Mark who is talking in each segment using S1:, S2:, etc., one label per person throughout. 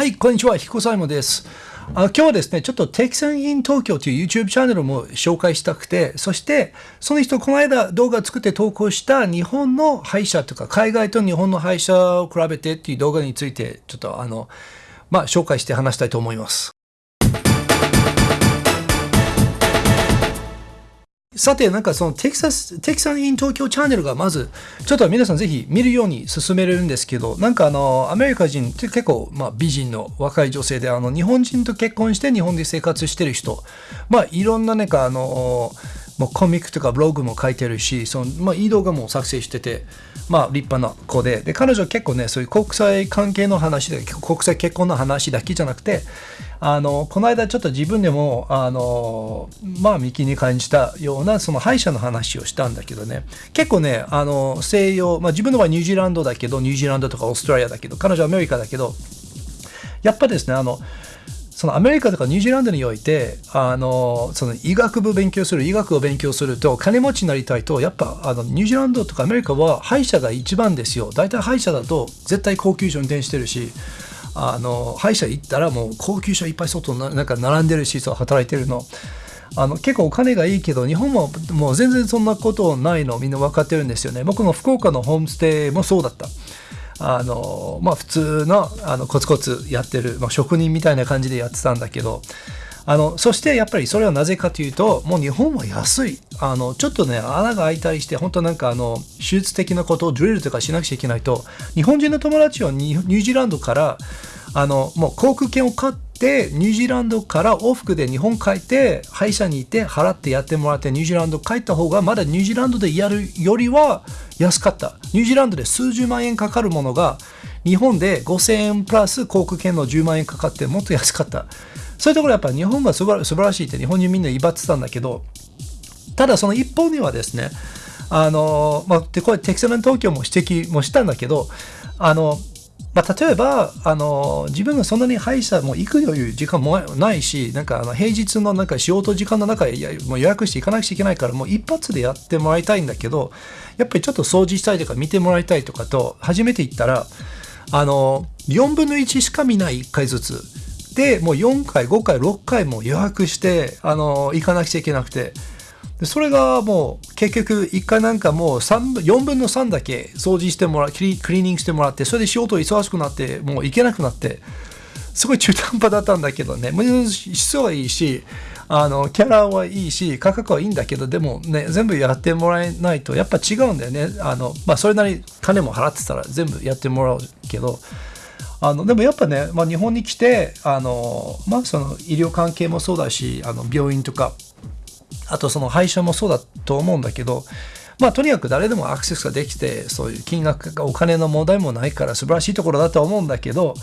S1: はい、こんにちは。彦サイモです。あ今日はですね、ちょっと TexanInTokyo という YouTube チャンネルも紹介したくて、そして、その人、この間動画作って投稿した日本の歯医者とか、海外と日本の歯医者を比べてっていう動画について、ちょっとあの、まあ、紹介して話したいと思います。さて、なんかそのテキサス、テキサスイン東京チャンネルがまず、ちょっと皆さんぜひ見るように進めれるんですけど、なんかあの、アメリカ人って結構、まあ美人の若い女性で、あの、日本人と結婚して日本で生活してる人、まあいろんななんかあの、もうコミックとかブログも書いてるし、そのまあ、いい動画も作成してて、まあ、立派な子でで、彼女は結構ね、そういう国際関係の話で、国際結婚の話だけじゃなくて、あのこの間ちょっと自分でもあの、まあ、幹に感じたようなその歯医者の話をしたんだけどね。結構ねあの西洋、まあ、自分のはニュージーランドだけどニュージーランドとかオーストラリアだけど彼女はアメリカだけどやっぱですねあのそのアメリカとかニュージーランドにおいてあのその医学部勉強する医学を勉強すると金持ちになりたいとやっぱあのニュージーランドとかアメリカは歯医者が一番ですよ。大体歯医者だと絶対高級車運転してるしあの歯医者行ったらもう高級車いっぱい外なんか並んでるしそう働いてるの。あの結構お金がいいけど日本ももう全然そんなことないのみんな分かってるんですよね。僕の福岡のホームステイもそうだった。あのまあ普通のあのコツコツやってる、まあ、職人みたいな感じでやってたんだけどあのそしてやっぱりそれはなぜかというともう日本は安い。あのちょっとね穴が開いたりして本当なんかあの手術的なことをドリルとかしなくちゃいけないと日本人の友達はニュージーランドからあのもう航空券を買ってニュージーランドから往復で日本帰って歯医者に行って払ってやってもらってニュージーランド帰った方がまだニュージーランドでやるよりは安かった。ニュージーランドで数十万円かかるものが日本で5000円プラス航空券の10万円かかってもっと安かった。そういうところやっぱ日本は素晴らしいって日本人みんな威張ってたんだけどただその一方にはですねあの、まあ、でこれテキサス東京も指摘もしたんだけどあのまあ、例えばあの自分がそんなに歯医者も行くという時間もないしなんかあの平日のなんか仕事時間の中でもう予約して行かなくちゃいけないからもう一発でやってもらいたいんだけどやっぱりちょっと掃除したいとか見てもらいたいとかと初めて行ったらあの4分の1しか見ない1回ずつでもう4回5回6回も予約してあの行かなくちゃいけなくて。でそれがもう結局一回なんかもう4分の3だけ掃除してもらうクリーニングしてもらってそれで仕事忙しくなってもう行けなくなってすごい中途半端だったんだけどね。質はいいしあのキャラはいいし価格はいいんだけどでもね全部やってもらえないとやっぱ違うんだよね。あの、まあ、それなり金も払ってたら全部やってもらうけどあのでもやっぱね、まあ、日本に来てあの、まあ、その医療関係もそうだしあの病院とかあとその配車もそうだと思うんだけど、まあとにかく誰でもアクセスができて、そういう金額がお金の問題もないから素晴らしいところだと思うんだけど、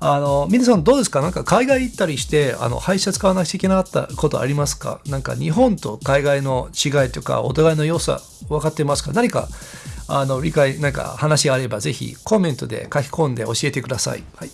S1: あの、皆さんどうですか？なんか海外行ったりして、あの、配車使わなきゃいけなかったことありますか？なんか日本と海外の違いとか、お互いの良さ分かってますか？何か、あの、理解、なんか話があればぜひコメントで書き込んで教えてください。はい。